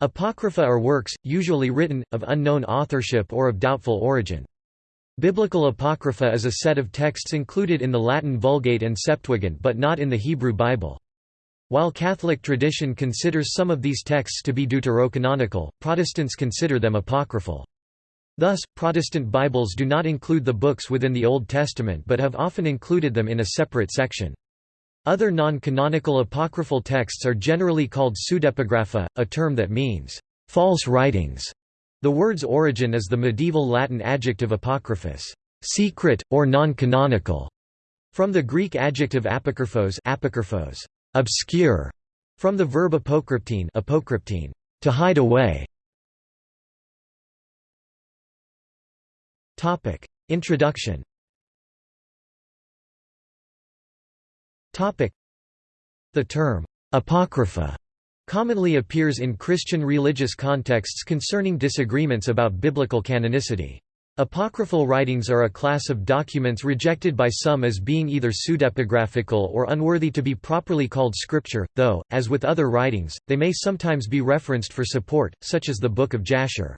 Apocrypha are works, usually written, of unknown authorship or of doubtful origin. Biblical Apocrypha is a set of texts included in the Latin Vulgate and Septuagint but not in the Hebrew Bible. While Catholic tradition considers some of these texts to be deuterocanonical, Protestants consider them apocryphal. Thus, Protestant Bibles do not include the books within the Old Testament but have often included them in a separate section. Other non-canonical apocryphal texts are generally called pseudepigrapha, a term that means, "...false writings". The word's origin is the medieval Latin adjective apocryphus, secret, or non-canonical, from the Greek adjective apokryphos, apokryphos obscure, from the verb apokryptine, apokryptine to hide away. Topic: Introduction. The term apocrypha commonly appears in Christian religious contexts concerning disagreements about biblical canonicity. Apocryphal writings are a class of documents rejected by some as being either pseudepigraphical or unworthy to be properly called scripture, though, as with other writings, they may sometimes be referenced for support, such as the Book of Jasher.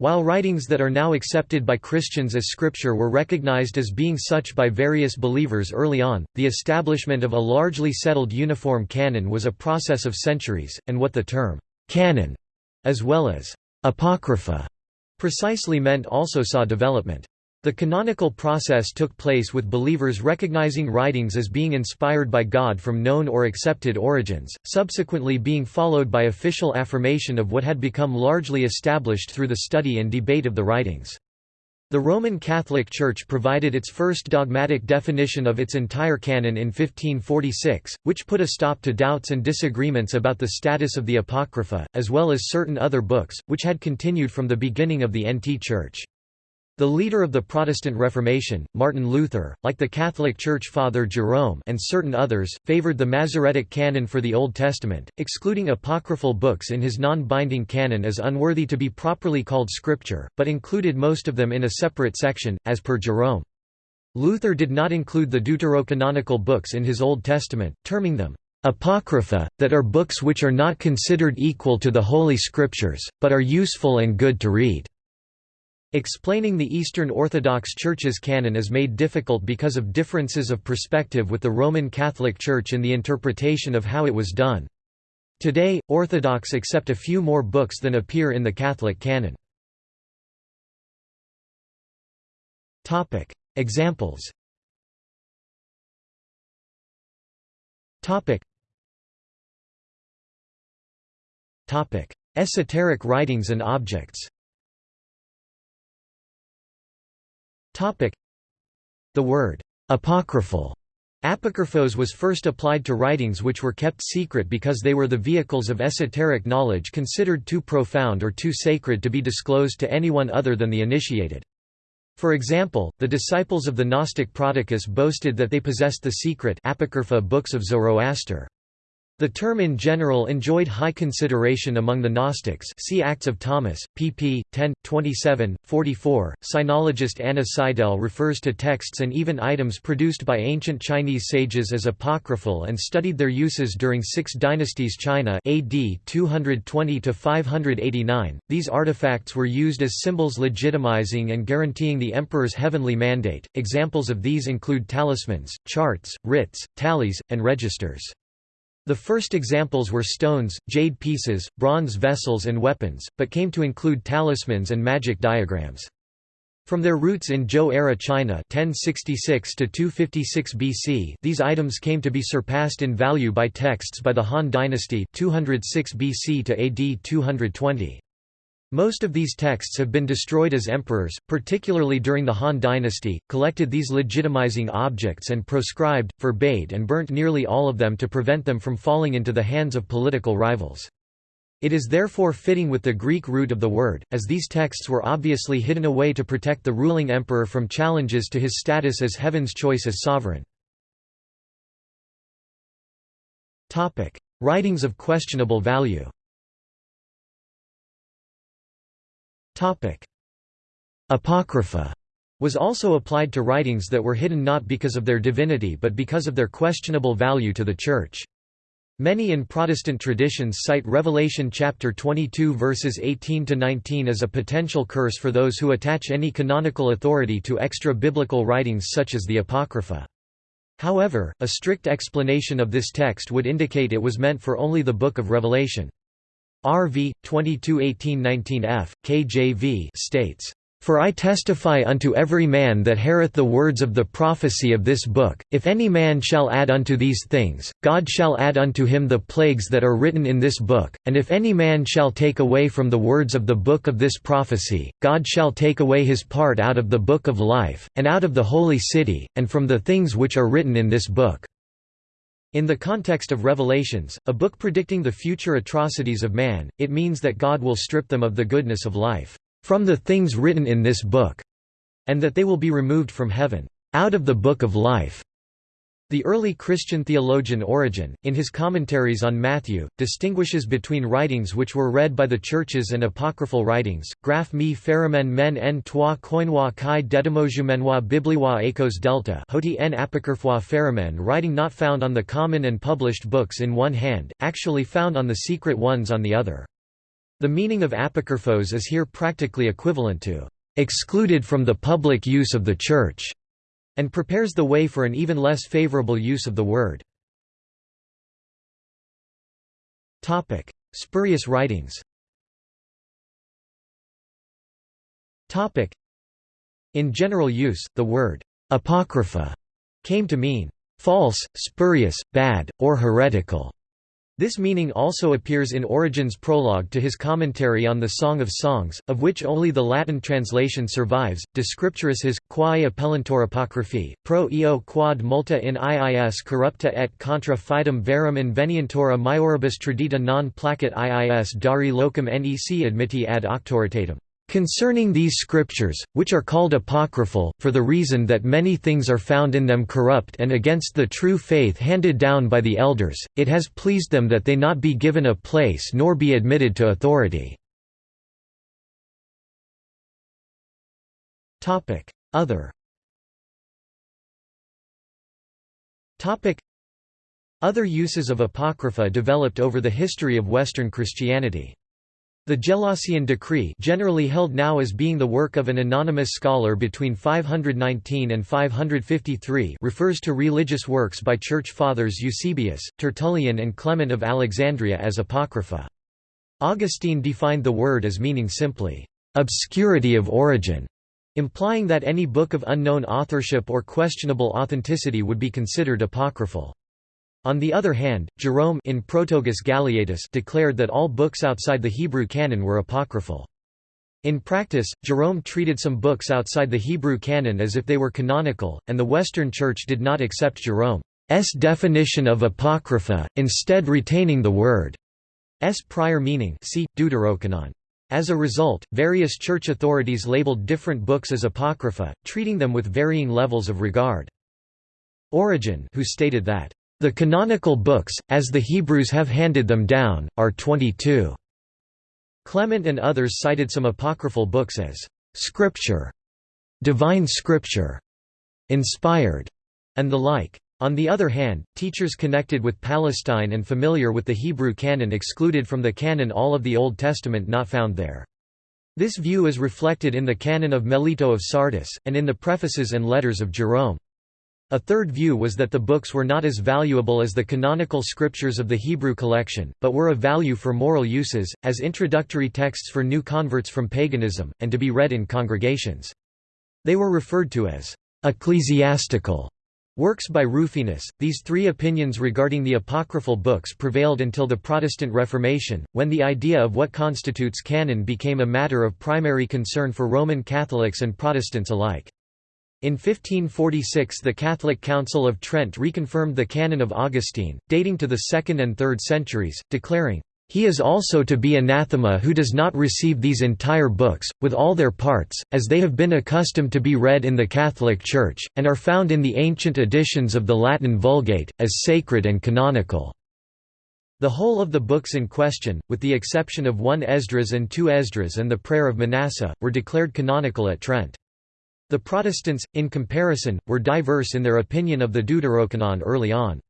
While writings that are now accepted by Christians as scripture were recognized as being such by various believers early on, the establishment of a largely settled uniform canon was a process of centuries, and what the term «canon» as well as «apocrypha» precisely meant also saw development. The canonical process took place with believers recognizing writings as being inspired by God from known or accepted origins, subsequently being followed by official affirmation of what had become largely established through the study and debate of the writings. The Roman Catholic Church provided its first dogmatic definition of its entire canon in 1546, which put a stop to doubts and disagreements about the status of the Apocrypha, as well as certain other books, which had continued from the beginning of the NT Church. The leader of the Protestant Reformation, Martin Luther, like the Catholic Church Father Jerome and certain others, favored the Masoretic canon for the Old Testament, excluding apocryphal books in his non-binding canon as unworthy to be properly called scripture, but included most of them in a separate section, as per Jerome. Luther did not include the deuterocanonical books in his Old Testament, terming them apocrypha, that are books which are not considered equal to the Holy Scriptures, but are useful and good to read. Explaining the Eastern Orthodox Church's canon is made difficult because of differences of perspective with the Roman Catholic Church in the interpretation of how it was done. Today, Orthodox accept a few more books than appear in the Catholic canon. Examples Esoteric writings and objects The word apocryphal Apocryphos was first applied to writings which were kept secret because they were the vehicles of esoteric knowledge considered too profound or too sacred to be disclosed to anyone other than the initiated. For example, the disciples of the Gnostic Prodicus boasted that they possessed the secret apocrypha books of Zoroaster. The term in general enjoyed high consideration among the Gnostics see Acts of Thomas, pp. 10, 27, 44. Sinologist Anna Seidel refers to texts and even items produced by ancient Chinese sages as apocryphal and studied their uses during Six Dynasties China AD 220–589. These artifacts were used as symbols legitimizing and guaranteeing the emperor's heavenly mandate. Examples of these include talismans, charts, writs, tallies, and registers. The first examples were stones, jade pieces, bronze vessels and weapons, but came to include talismans and magic diagrams. From their roots in Zhou-era China 1066 to 256 BC, these items came to be surpassed in value by texts by the Han dynasty 206 BC to AD 220. Most of these texts have been destroyed as emperors, particularly during the Han dynasty, collected these legitimizing objects and proscribed, forbade and burnt nearly all of them to prevent them from falling into the hands of political rivals. It is therefore fitting with the Greek root of the word, as these texts were obviously hidden away to protect the ruling emperor from challenges to his status as heaven's choice as sovereign. Writings of questionable value Apocrypha was also applied to writings that were hidden not because of their divinity but because of their questionable value to the Church. Many in Protestant traditions cite Revelation chapter 22 verses 18 to 19 as a potential curse for those who attach any canonical authority to extra-biblical writings such as the Apocrypha. However, a strict explanation of this text would indicate it was meant for only the Book of Revelation. RV 22:18-19f KJV states for I testify unto every man that heareth the words of the prophecy of this book, if any man shall add unto these things, God shall add unto him the plagues that are written in this book, and if any man shall take away from the words of the book of this prophecy, God shall take away his part out of the book of life, and out of the holy city, and from the things which are written in this book. In the context of Revelations, a book predicting the future atrocities of man, it means that God will strip them of the goodness of life from the things written in this book, and that they will be removed from heaven, out of the book of life. The early Christian theologian Origen, in his commentaries on Matthew, distinguishes between writings which were read by the churches and apocryphal writings. Graph mi feramen men en toi koinwa kai dedimojumenois bibliwa ecos delta hoti en apocryphoi feramen writing not found on the common and published books in one hand, actually found on the secret ones on the other. The meaning of apocryphos is here practically equivalent to excluded from the public use of the Church, and prepares the way for an even less favorable use of the word. Topic: Spurious writings Topic: In general use, the word «apocrypha» came to mean «false, spurious, bad, or heretical». This meaning also appears in Origen's prologue to his commentary on the Song of Songs, of which only the Latin translation survives. De scripturis his, quae appellantur apocryphae, pro eo quod multa in iis corrupta et contra fidem verum invenientur a maioribus tradita non placet iis dari locum nec admitti ad auctoritatem. Concerning these scriptures, which are called apocryphal, for the reason that many things are found in them corrupt and against the true faith handed down by the elders, it has pleased them that they not be given a place nor be admitted to authority. Other Other uses of Apocrypha developed over the history of Western Christianity. The Gelasian decree generally held now as being the work of an anonymous scholar between 519 and 553 refers to religious works by church fathers Eusebius, Tertullian and Clement of Alexandria as apocrypha. Augustine defined the word as meaning simply, "...obscurity of origin", implying that any book of unknown authorship or questionable authenticity would be considered apocryphal. On the other hand, Jerome in Prologus Galeatus declared that all books outside the Hebrew canon were apocryphal. In practice, Jerome treated some books outside the Hebrew canon as if they were canonical, and the Western Church did not accept Jerome's definition of apocrypha, instead retaining the word's prior meaning see, Deuterocanon. As a result, various church authorities labeled different books as apocrypha, treating them with varying levels of regard. Origen who stated that the canonical books, as the Hebrews have handed them down, are 22. Clement and others cited some apocryphal books as scripture, divine scripture, inspired, and the like. On the other hand, teachers connected with Palestine and familiar with the Hebrew canon excluded from the canon all of the Old Testament not found there. This view is reflected in the canon of Melito of Sardis, and in the prefaces and letters of Jerome. A third view was that the books were not as valuable as the canonical scriptures of the Hebrew collection, but were of value for moral uses, as introductory texts for new converts from paganism, and to be read in congregations. They were referred to as ecclesiastical works by Rufinus. These three opinions regarding the apocryphal books prevailed until the Protestant Reformation, when the idea of what constitutes canon became a matter of primary concern for Roman Catholics and Protestants alike. In 1546 the Catholic Council of Trent reconfirmed the canon of Augustine, dating to the 2nd and 3rd centuries, declaring, "...he is also to be anathema who does not receive these entire books, with all their parts, as they have been accustomed to be read in the Catholic Church, and are found in the ancient editions of the Latin Vulgate, as sacred and canonical." The whole of the books in question, with the exception of one Esdras and two Esdras and the Prayer of Manasseh, were declared canonical at Trent. The Protestants, in comparison, were diverse in their opinion of the Deuterocanon early on.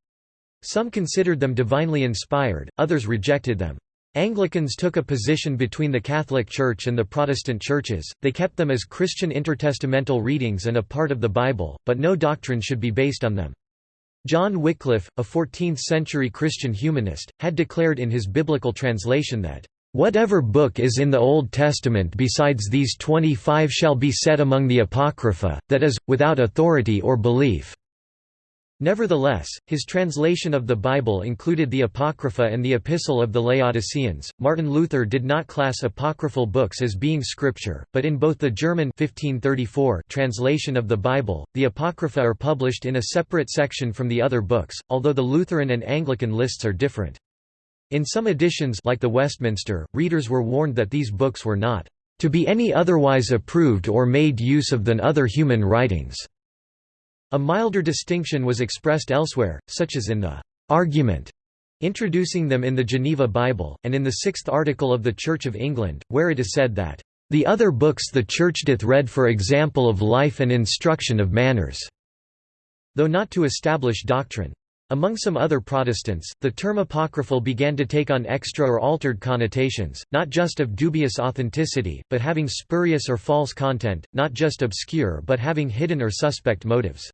Some considered them divinely inspired, others rejected them. Anglicans took a position between the Catholic Church and the Protestant churches, they kept them as Christian intertestamental readings and a part of the Bible, but no doctrine should be based on them. John Wycliffe, a 14th-century Christian humanist, had declared in his biblical translation that, "...whatever book is in the Old Testament besides these twenty-five shall be set among the Apocrypha, that is, without authority or belief." Nevertheless, his translation of the Bible included the Apocrypha and the Epistle of the Laodiceans. Martin Luther did not class apocryphal books as being scripture, but in both the German 1534 translation of the Bible, the Apocrypha are published in a separate section from the other books, although the Lutheran and Anglican lists are different. In some editions like the Westminster, readers were warned that these books were not to be any otherwise approved or made use of than other human writings. A milder distinction was expressed elsewhere, such as in the «argument» introducing them in the Geneva Bible, and in the sixth article of the Church of England, where it is said that, "...the other books the Church doth read for example of life and instruction of manners," though not to establish doctrine. Among some other Protestants, the term apocryphal began to take on extra or altered connotations, not just of dubious authenticity, but having spurious or false content, not just obscure but having hidden or suspect motives.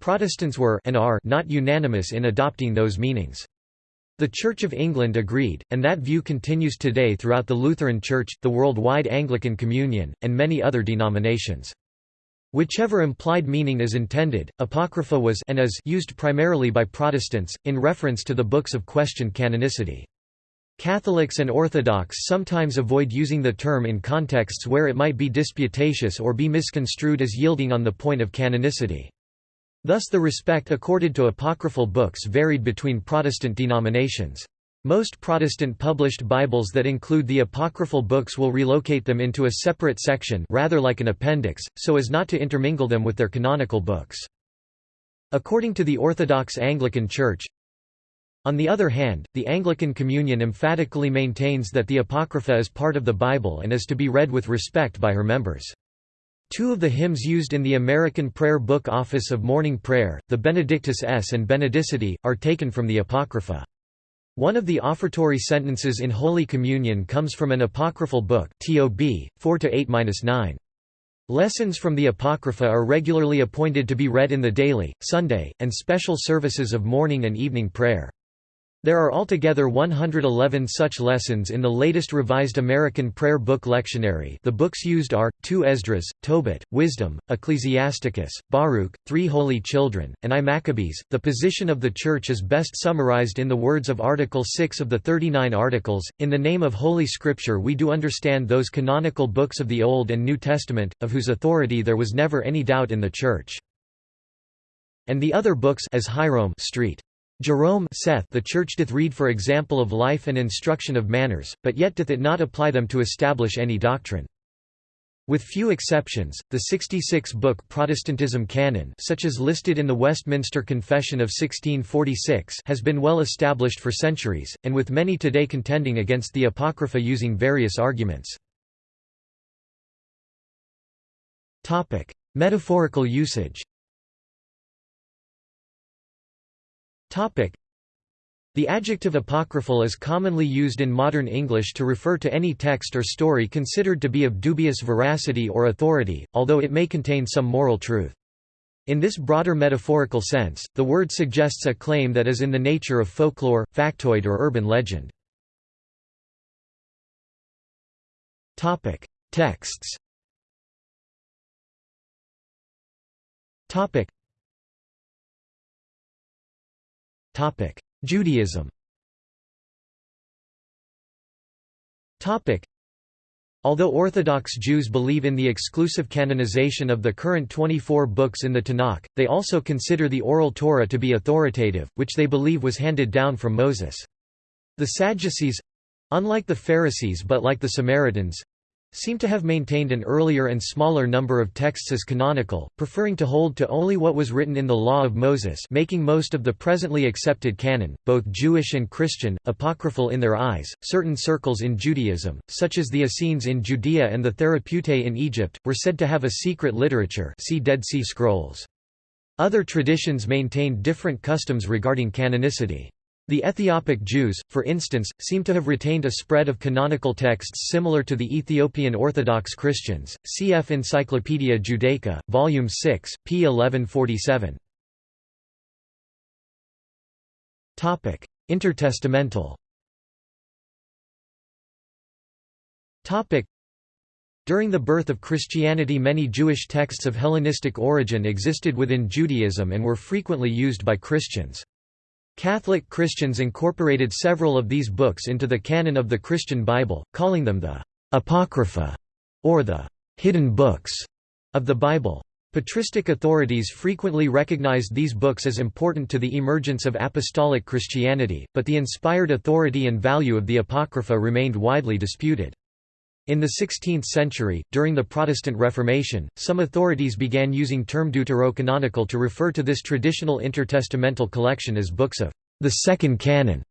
Protestants were and are not unanimous in adopting those meanings. The Church of England agreed, and that view continues today throughout the Lutheran Church, the worldwide Anglican Communion, and many other denominations. Whichever implied meaning is intended, Apocrypha was and is used primarily by Protestants, in reference to the books of questioned canonicity. Catholics and Orthodox sometimes avoid using the term in contexts where it might be disputatious or be misconstrued as yielding on the point of canonicity. Thus the respect accorded to apocryphal books varied between Protestant denominations. Most Protestant published Bibles that include the apocryphal books will relocate them into a separate section rather like an appendix, so as not to intermingle them with their canonical books. According to the Orthodox Anglican Church, on the other hand, the Anglican Communion emphatically maintains that the Apocrypha is part of the Bible and is to be read with respect by her members. Two of the hymns used in the American Prayer Book Office of Morning Prayer, the Benedictus es and Benedicite, are taken from the Apocrypha. One of the offertory sentences in Holy Communion comes from an apocryphal book TOB 4-8-9. Lessons from the Apocrypha are regularly appointed to be read in the daily, Sunday, and special services of morning and evening prayer. There are altogether 111 such lessons in the latest revised American Prayer Book Lectionary the books used are, 2 Esdras, Tobit, Wisdom, Ecclesiasticus, Baruch, Three Holy Children, and I Maccabees. The position of the Church is best summarized in the words of Article 6 of the 39 Articles, In the name of Holy Scripture we do understand those canonical books of the Old and New Testament, of whose authority there was never any doubt in the Church. And the other books as Hierome Street. Jerome saith the Church doth read for example of life and instruction of manners, but yet doth it not apply them to establish any doctrine. With few exceptions, the 66-book Protestantism canon such as listed in the Westminster Confession of 1646 has been well established for centuries, and with many today contending against the Apocrypha using various arguments. Metaphorical usage The adjective apocryphal is commonly used in modern English to refer to any text or story considered to be of dubious veracity or authority, although it may contain some moral truth. In this broader metaphorical sense, the word suggests a claim that is in the nature of folklore, factoid or urban legend. Texts Judaism. Although Orthodox Jews believe in the exclusive canonization of the current 24 books in the Tanakh, they also consider the Oral Torah to be authoritative, which they believe was handed down from Moses. The Sadducees—unlike the Pharisees but like the Samaritans, seem to have maintained an earlier and smaller number of texts as canonical, preferring to hold to only what was written in the Law of Moses making most of the presently accepted canon, both Jewish and Christian, apocryphal in their eyes. Certain circles in Judaism, such as the Essenes in Judea and the Therapeutae in Egypt, were said to have a secret literature see Dead Sea Scrolls. Other traditions maintained different customs regarding canonicity. The Ethiopic Jews, for instance, seem to have retained a spread of canonical texts similar to the Ethiopian Orthodox Christians. Cf. Encyclopaedia Judaica, Volume 6, p. 1147. Topic: Intertestamental. Topic: During the birth of Christianity many Jewish texts of Hellenistic origin existed within Judaism and were frequently used by Christians. Catholic Christians incorporated several of these books into the canon of the Christian Bible, calling them the Apocrypha, or the hidden books of the Bible. Patristic authorities frequently recognized these books as important to the emergence of apostolic Christianity, but the inspired authority and value of the Apocrypha remained widely disputed. In the 16th century, during the Protestant Reformation, some authorities began using term deuterocanonical to refer to this traditional intertestamental collection as books of the Second Canon.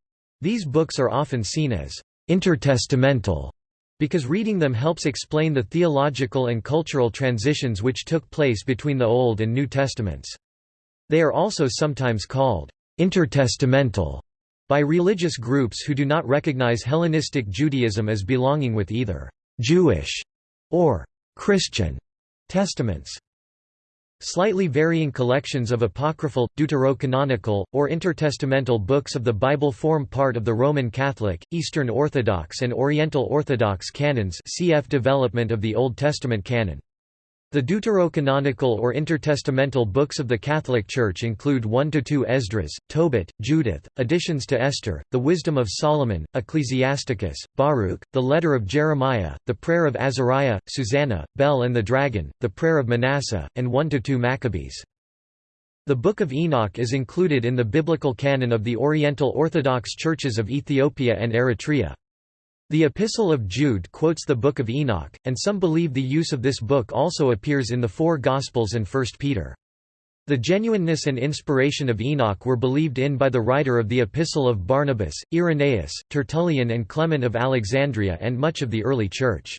These books are often seen as intertestamental because reading them helps explain the theological and cultural transitions which took place between the Old and New Testaments. They are also sometimes called intertestamental by religious groups who do not recognize Hellenistic Judaism as belonging with either Jewish or Christian testaments. Slightly varying collections of apocryphal, deuterocanonical, or intertestamental books of the Bible form part of the Roman Catholic, Eastern Orthodox and Oriental Orthodox canons cf development of the Old Testament canon. The deuterocanonical or intertestamental books of the Catholic Church include 1 to 2 Esdras, Tobit, Judith, additions to Esther, the Wisdom of Solomon, Ecclesiasticus, Baruch, the Letter of Jeremiah, the Prayer of Azariah, Susanna, Bel and the Dragon, the Prayer of Manasseh, and 1 to 2 Maccabees. The Book of Enoch is included in the biblical canon of the Oriental Orthodox Churches of Ethiopia and Eritrea. The Epistle of Jude quotes the Book of Enoch, and some believe the use of this book also appears in the four Gospels and 1 Peter. The genuineness and inspiration of Enoch were believed in by the writer of the Epistle of Barnabas, Irenaeus, Tertullian and Clement of Alexandria and much of the early Church.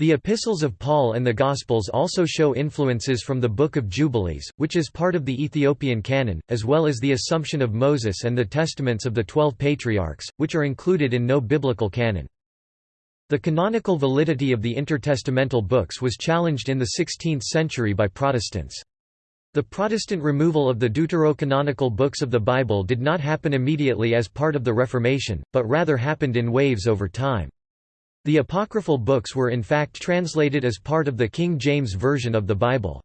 The epistles of Paul and the Gospels also show influences from the Book of Jubilees, which is part of the Ethiopian canon, as well as the Assumption of Moses and the Testaments of the Twelve Patriarchs, which are included in no biblical canon. The canonical validity of the intertestamental books was challenged in the 16th century by Protestants. The Protestant removal of the deuterocanonical books of the Bible did not happen immediately as part of the Reformation, but rather happened in waves over time. The apocryphal books were in fact translated as part of the King James Version of the Bible.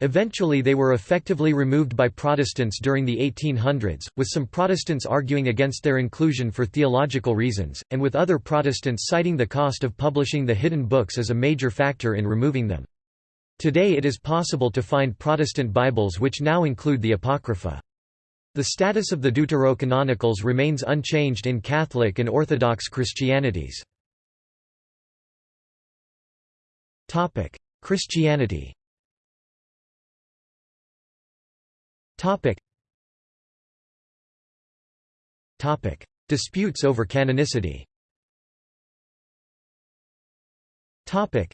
Eventually they were effectively removed by Protestants during the 1800s, with some Protestants arguing against their inclusion for theological reasons, and with other Protestants citing the cost of publishing the hidden books as a major factor in removing them. Today it is possible to find Protestant Bibles which now include the Apocrypha. The status of the Deuterocanonicals remains unchanged in Catholic and Orthodox Christianities. Topic: Christianity. Topic. Topic: Disputes over canonicity. Topic.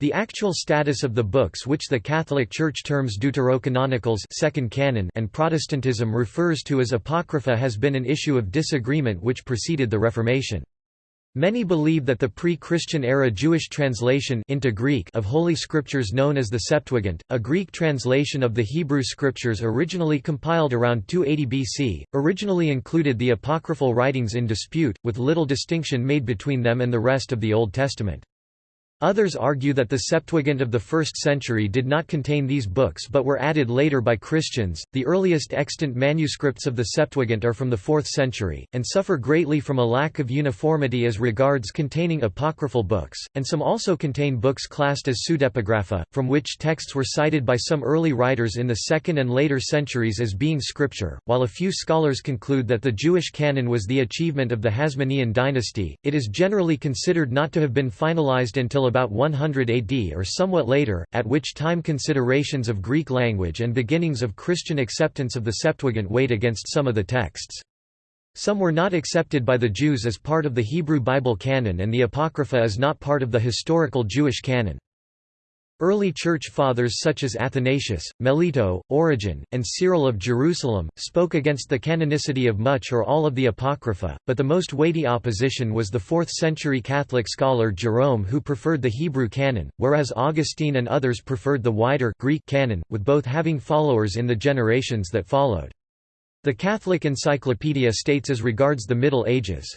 The actual status of the books which the Catholic Church terms Deuterocanonicals second canon and Protestantism refers to as Apocrypha has been an issue of disagreement which preceded the Reformation. Many believe that the pre-Christian era Jewish translation into Greek of Holy Scriptures known as the Septuagint, a Greek translation of the Hebrew Scriptures originally compiled around 280 BC, originally included the apocryphal writings in dispute, with little distinction made between them and the rest of the Old Testament. Others argue that the Septuagint of the 1st century did not contain these books but were added later by Christians. The earliest extant manuscripts of the Septuagint are from the 4th century, and suffer greatly from a lack of uniformity as regards containing apocryphal books, and some also contain books classed as pseudepigrapha, from which texts were cited by some early writers in the 2nd and later centuries as being scripture. While a few scholars conclude that the Jewish canon was the achievement of the Hasmonean dynasty, it is generally considered not to have been finalized until about 100 AD or somewhat later, at which time considerations of Greek language and beginnings of Christian acceptance of the Septuagint weighed against some of the texts. Some were not accepted by the Jews as part of the Hebrew Bible canon and the Apocrypha is not part of the historical Jewish canon. Early Church Fathers such as Athanasius, Melito, Origen, and Cyril of Jerusalem, spoke against the canonicity of much or all of the Apocrypha, but the most weighty opposition was the 4th-century Catholic scholar Jerome who preferred the Hebrew canon, whereas Augustine and others preferred the wider Greek canon, with both having followers in the generations that followed. The Catholic Encyclopedia states as regards the Middle Ages,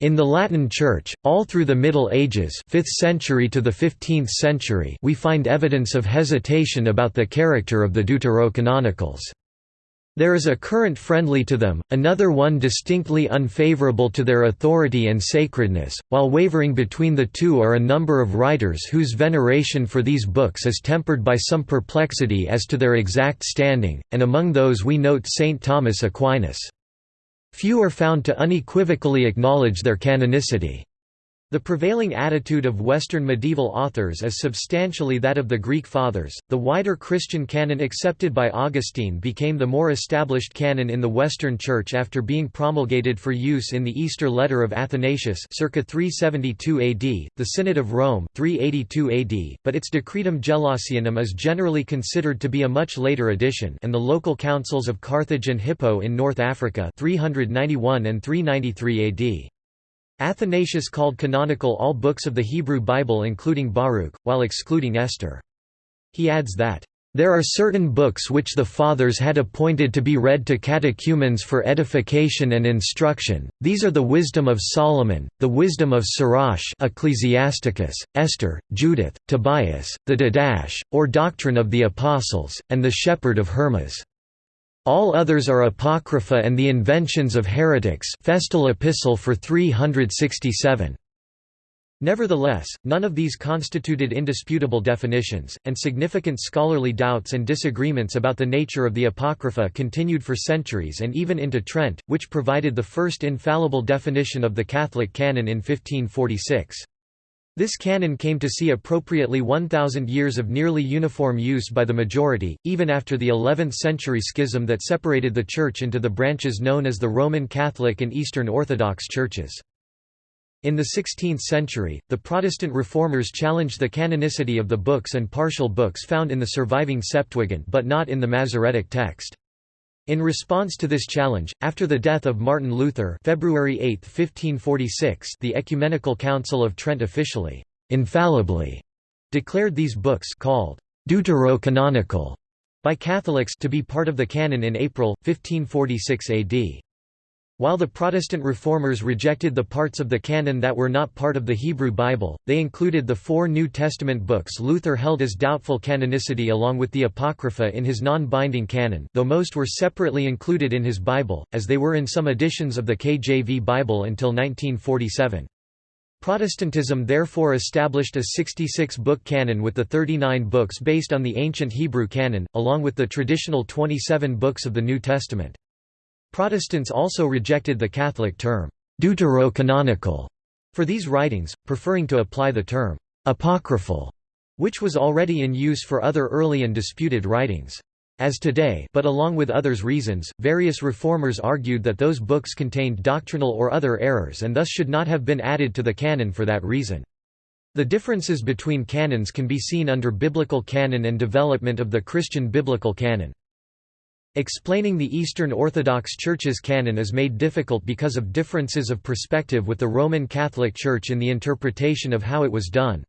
in the Latin Church, all through the Middle Ages 5th century to the 15th century we find evidence of hesitation about the character of the Deuterocanonicals. There is a current friendly to them, another one distinctly unfavorable to their authority and sacredness, while wavering between the two are a number of writers whose veneration for these books is tempered by some perplexity as to their exact standing, and among those we note St. Thomas Aquinas. Few are found to unequivocally acknowledge their canonicity. The prevailing attitude of Western medieval authors is substantially that of the Greek Fathers. The wider Christian canon accepted by Augustine became the more established canon in the Western Church after being promulgated for use in the Easter Letter of Athanasius circa 372 AD, the Synod of Rome 382 AD, but its Decretum Gelasianum is generally considered to be a much later addition and the local councils of Carthage and Hippo in North Africa 391 and 393 AD. Athanasius called canonical all books of the Hebrew Bible including Baruch, while excluding Esther. He adds that, "...there are certain books which the Fathers had appointed to be read to catechumens for edification and instruction, these are the Wisdom of Solomon, the Wisdom of Sirach Ecclesiasticus, Esther, Judith, Tobias, the Didache, or Doctrine of the Apostles, and the Shepherd of Hermas." All others are apocrypha and the inventions of heretics Festal Epistle for 367. Nevertheless, none of these constituted indisputable definitions, and significant scholarly doubts and disagreements about the nature of the Apocrypha continued for centuries and even into Trent, which provided the first infallible definition of the Catholic canon in 1546. This canon came to see appropriately 1,000 years of nearly uniform use by the majority, even after the 11th-century schism that separated the Church into the branches known as the Roman Catholic and Eastern Orthodox churches. In the 16th century, the Protestant reformers challenged the canonicity of the books and partial books found in the surviving Septuagint but not in the Masoretic text. In response to this challenge, after the death of Martin Luther February 8, 1546 the Ecumenical Council of Trent officially, infallibly, declared these books called deuterocanonical by Catholics to be part of the canon in April, 1546 AD. While the Protestant reformers rejected the parts of the canon that were not part of the Hebrew Bible, they included the four New Testament books Luther held as doubtful canonicity along with the Apocrypha in his non-binding canon though most were separately included in his Bible, as they were in some editions of the KJV Bible until 1947. Protestantism therefore established a 66-book canon with the 39 books based on the ancient Hebrew canon, along with the traditional 27 books of the New Testament. Protestants also rejected the Catholic term, deuterocanonical, for these writings, preferring to apply the term, apocryphal, which was already in use for other early and disputed writings. As today but along with others reasons, various reformers argued that those books contained doctrinal or other errors and thus should not have been added to the canon for that reason. The differences between canons can be seen under biblical canon and development of the Christian biblical canon. Explaining the Eastern Orthodox Church's canon is made difficult because of differences of perspective with the Roman Catholic Church in the interpretation of how it was done.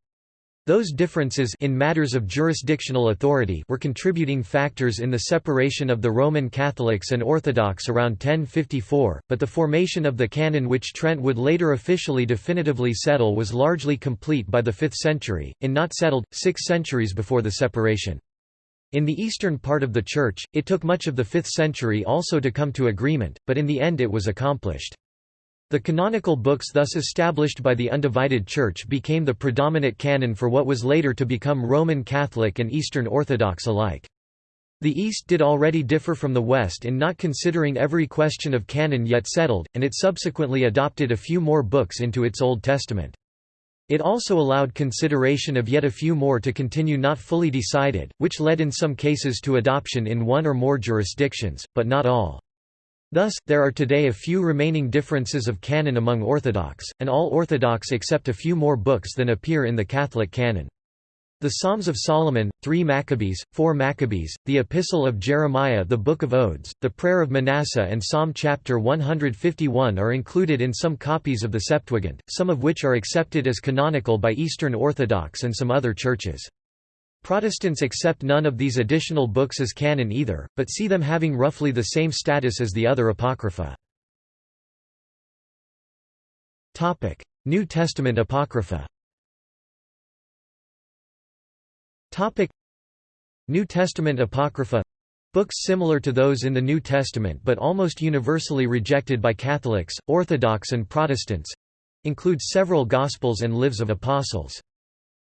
Those differences in matters of jurisdictional authority were contributing factors in the separation of the Roman Catholics and Orthodox around 1054, but the formation of the canon which Trent would later officially definitively settle was largely complete by the 5th century, in not settled, six centuries before the separation. In the eastern part of the Church, it took much of the 5th century also to come to agreement, but in the end it was accomplished. The canonical books thus established by the undivided Church became the predominant canon for what was later to become Roman Catholic and Eastern Orthodox alike. The East did already differ from the West in not considering every question of canon yet settled, and it subsequently adopted a few more books into its Old Testament. It also allowed consideration of yet a few more to continue not fully decided, which led in some cases to adoption in one or more jurisdictions, but not all. Thus, there are today a few remaining differences of canon among Orthodox, and all Orthodox accept a few more books than appear in the Catholic canon. The Psalms of Solomon, 3 Maccabees, 4 Maccabees, the Epistle of Jeremiah the Book of Odes, the Prayer of Manasseh and Psalm chapter 151 are included in some copies of the Septuagint, some of which are accepted as canonical by Eastern Orthodox and some other churches. Protestants accept none of these additional books as canon either, but see them having roughly the same status as the other Apocrypha. New Testament Apocrypha Topic New Testament Apocrypha books similar to those in the New Testament but almost universally rejected by Catholics, Orthodox and Protestants include several Gospels and Lives of Apostles.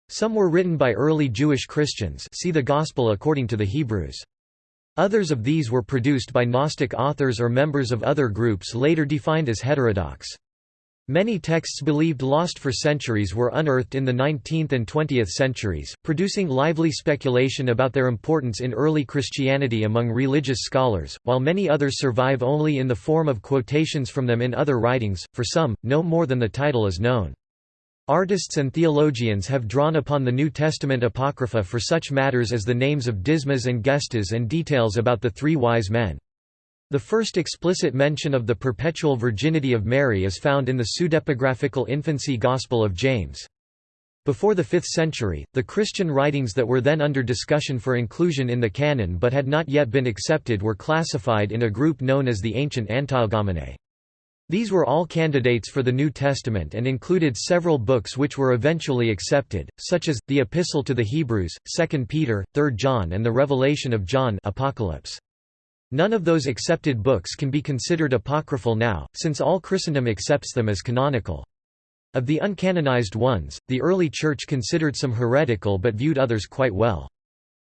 Some were written by early Jewish Christians see the Gospel according to the Hebrews. Others of these were produced by Gnostic authors or members of other groups later defined as heterodox. Many texts believed lost for centuries were unearthed in the 19th and 20th centuries, producing lively speculation about their importance in early Christianity among religious scholars, while many others survive only in the form of quotations from them in other writings, for some, no more than the title is known. Artists and theologians have drawn upon the New Testament Apocrypha for such matters as the names of Dismas and Gestas and details about the three wise men. The first explicit mention of the perpetual virginity of Mary is found in the pseudepigraphical infancy Gospel of James. Before the 5th century, the Christian writings that were then under discussion for inclusion in the canon but had not yet been accepted were classified in a group known as the Ancient Antilegomenae. These were all candidates for the New Testament and included several books which were eventually accepted, such as, the Epistle to the Hebrews, 2 Peter, 3 John and the Revelation of John Apocalypse. None of those accepted books can be considered apocryphal now, since all Christendom accepts them as canonical. Of the uncanonized ones, the early Church considered some heretical but viewed others quite well.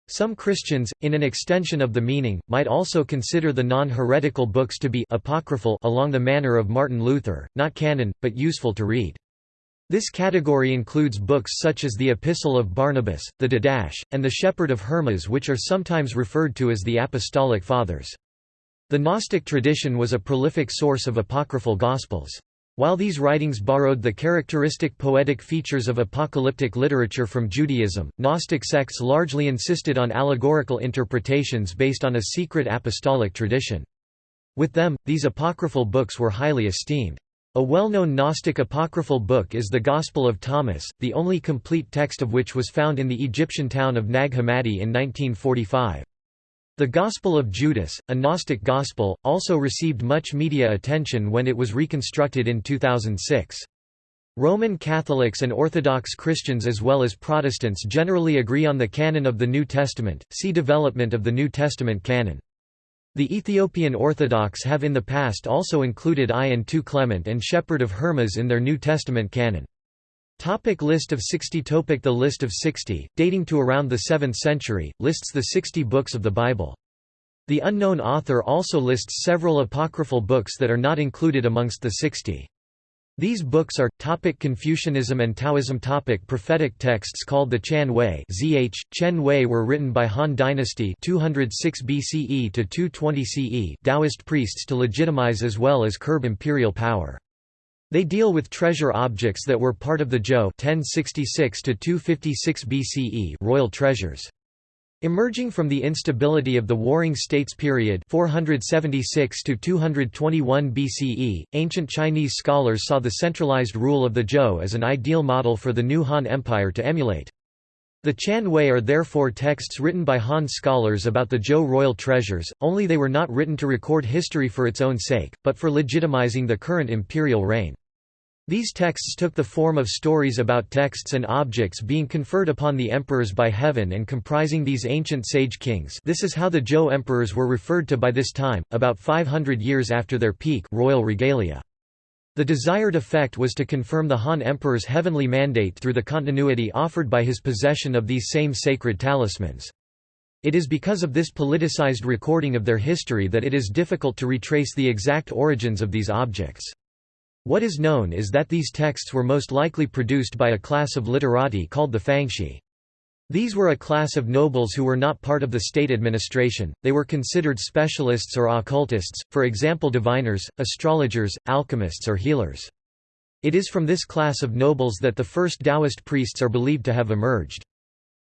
Some Christians, in an extension of the meaning, might also consider the non-heretical books to be apocryphal along the manner of Martin Luther, not canon, but useful to read. This category includes books such as the Epistle of Barnabas, the Didache, and the Shepherd of Hermas which are sometimes referred to as the Apostolic Fathers. The Gnostic tradition was a prolific source of apocryphal Gospels. While these writings borrowed the characteristic poetic features of apocalyptic literature from Judaism, Gnostic sects largely insisted on allegorical interpretations based on a secret apostolic tradition. With them, these apocryphal books were highly esteemed. A well-known Gnostic apocryphal book is the Gospel of Thomas, the only complete text of which was found in the Egyptian town of Nag Hammadi in 1945. The Gospel of Judas, a Gnostic gospel, also received much media attention when it was reconstructed in 2006. Roman Catholics and Orthodox Christians as well as Protestants generally agree on the canon of the New Testament, see Development of the New Testament canon. The Ethiopian Orthodox have in the past also included I and II Clement and Shepherd of Hermas in their New Testament canon. Topic list of 60 Topic The list of 60, dating to around the 7th century, lists the 60 books of the Bible. The unknown author also lists several apocryphal books that are not included amongst the 60. These books are topic Confucianism and Taoism topic Prophetic texts called the Chan Wei (Zh. Chen Wei were written by Han Dynasty 206 BCE to 220 CE Taoist priests to legitimize as well as curb imperial power. They deal with treasure objects that were part of the Zhou 1066 to 256 BCE royal treasures. Emerging from the instability of the Warring States period 476 to 221 BCE, ancient Chinese scholars saw the centralized rule of the Zhou as an ideal model for the new Han Empire to emulate. The Chan Wei are therefore texts written by Han scholars about the Zhou royal treasures, only they were not written to record history for its own sake, but for legitimizing the current imperial reign. These texts took the form of stories about texts and objects being conferred upon the emperors by heaven and comprising these ancient sage kings this is how the Zhou emperors were referred to by this time, about 500 years after their peak royal regalia. The desired effect was to confirm the Han emperor's heavenly mandate through the continuity offered by his possession of these same sacred talismans. It is because of this politicized recording of their history that it is difficult to retrace the exact origins of these objects. What is known is that these texts were most likely produced by a class of literati called the Fangshi. These were a class of nobles who were not part of the state administration, they were considered specialists or occultists, for example diviners, astrologers, alchemists or healers. It is from this class of nobles that the first Taoist priests are believed to have emerged.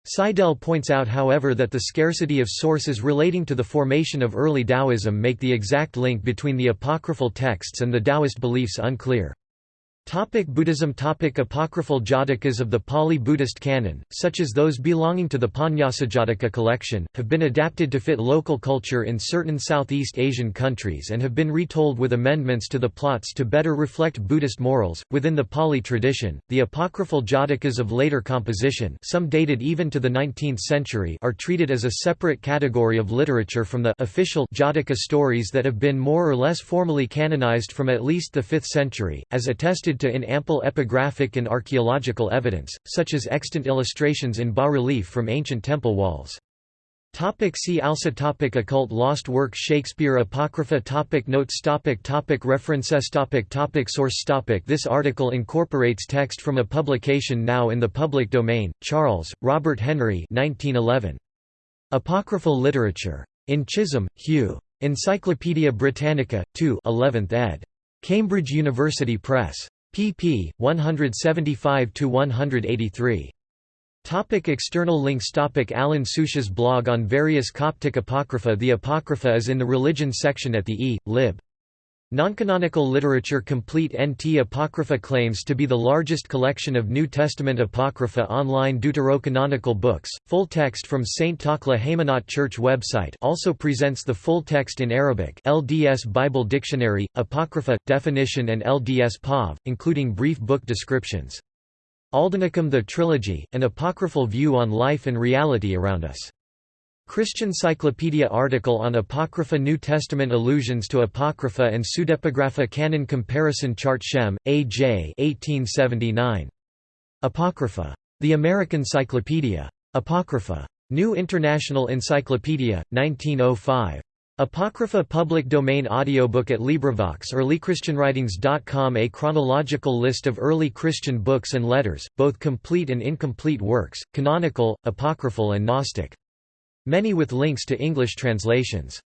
Seidel points out however that the scarcity of sources relating to the formation of early Taoism make the exact link between the apocryphal texts and the Taoist beliefs unclear. Topic Buddhism Topic Apocryphal Jatakas of the Pali Buddhist canon, such as those belonging to the Panyasajataka collection, have been adapted to fit local culture in certain Southeast Asian countries and have been retold with amendments to the plots to better reflect Buddhist morals. Within the Pali tradition, the apocryphal Jatakas of later composition, some dated even to the 19th century, are treated as a separate category of literature from the official Jataka stories that have been more or less formally canonized from at least the 5th century, as attested to in ample epigraphic and archaeological evidence, such as extant illustrations in bas-relief from ancient temple walls. Topic see also topic Occult lost work Shakespeare Apocrypha topic Notes topic topic References topic topic Source topic This article incorporates text from a publication now in the public domain, Charles, Robert Henry 1911. Apocryphal Literature. In Chisholm, Hugh. Encyclopædia Britannica, 2 11th ed. Cambridge University Press pp. 175–183. Topic external links Topic Alin Suciu's blog on various Coptic Apocrypha The Apocrypha is in the Religion section at the E. Lib. Noncanonical literature Complete NT Apocrypha claims to be the largest collection of New Testament Apocrypha online deuterocanonical books. Full text from St. Takla Haymanot Church website also presents the full text in Arabic LDS Bible Dictionary, Apocrypha, definition and LDS PAV, including brief book descriptions. Aldenicum The Trilogy, an apocryphal view on life and reality around us. Christian Cyclopedia article on Apocrypha New Testament allusions to Apocrypha and Pseudepigrapha Canon Comparison Chart Schem, A. J. 1879. Apocrypha. The American Cyclopedia. Apocrypha. New International Encyclopedia, 1905. Apocrypha public domain audiobook at LibriVox earlychristianwritings.com A chronological list of early Christian books and letters, both complete and incomplete works, canonical, apocryphal and Gnostic. Many with links to English translations.